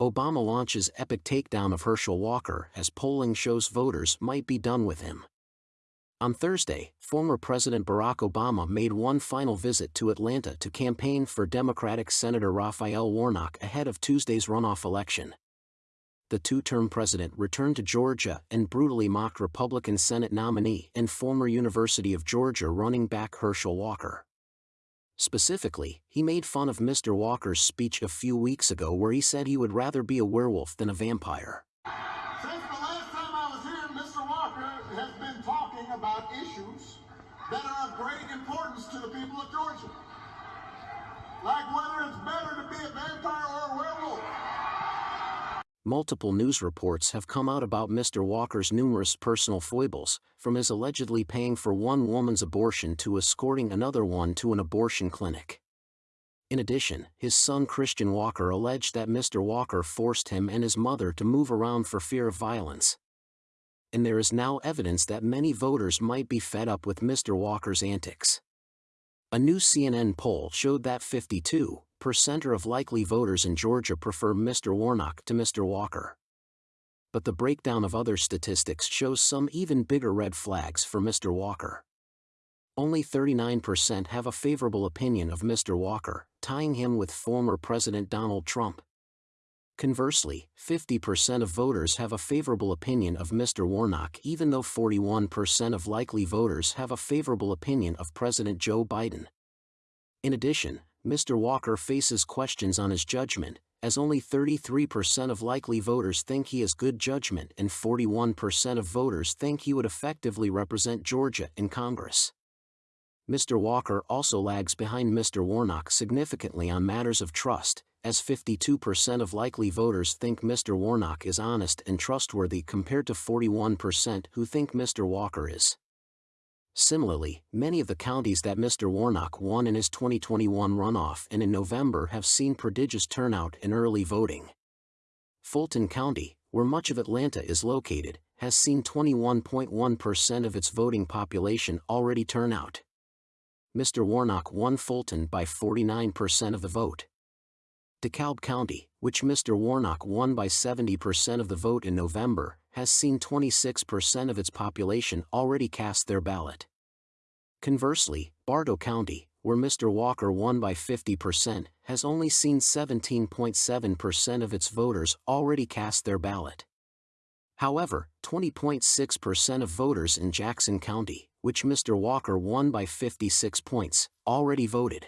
Obama launches epic takedown of Herschel Walker as polling shows voters might be done with him. On Thursday, former President Barack Obama made one final visit to Atlanta to campaign for Democratic Senator Raphael Warnock ahead of Tuesday's runoff election. The two-term president returned to Georgia and brutally mocked Republican Senate nominee and former University of Georgia running back Herschel Walker. Specifically, he made fun of Mr. Walker's speech a few weeks ago where he said he would rather be a werewolf than a vampire. Since the last time I was here, Mr. Walker has been talking about issues that are of great importance to the people of Georgia. Like whether it's better to be a vampire. Multiple news reports have come out about Mr. Walker's numerous personal foibles, from his allegedly paying for one woman's abortion to escorting another one to an abortion clinic. In addition, his son Christian Walker alleged that Mr. Walker forced him and his mother to move around for fear of violence, and there is now evidence that many voters might be fed up with Mr. Walker's antics. A new CNN poll showed that 52% of likely voters in Georgia prefer Mr. Warnock to Mr. Walker. But the breakdown of other statistics shows some even bigger red flags for Mr. Walker. Only 39% have a favorable opinion of Mr. Walker, tying him with former President Donald Trump. Conversely, 50% of voters have a favorable opinion of Mr. Warnock even though 41% of likely voters have a favorable opinion of President Joe Biden. In addition, Mr. Walker faces questions on his judgment, as only 33% of likely voters think he has good judgment and 41% of voters think he would effectively represent Georgia in Congress. Mr. Walker also lags behind Mr. Warnock significantly on matters of trust, as 52% of likely voters think Mr. Warnock is honest and trustworthy compared to 41% who think Mr. Walker is. Similarly, many of the counties that Mr. Warnock won in his 2021 runoff and in November have seen prodigious turnout in early voting. Fulton County, where much of Atlanta is located, has seen 21.1% of its voting population already turn out. Mr. Warnock won Fulton by 49% of the vote. DeKalb County, which Mr. Warnock won by 70% of the vote in November, has seen 26% of its population already cast their ballot. Conversely, Bartow County, where Mr. Walker won by 50%, has only seen 17.7% of its voters already cast their ballot. However, 20.6% of voters in Jackson County, which Mr. Walker won by 56 points, already voted.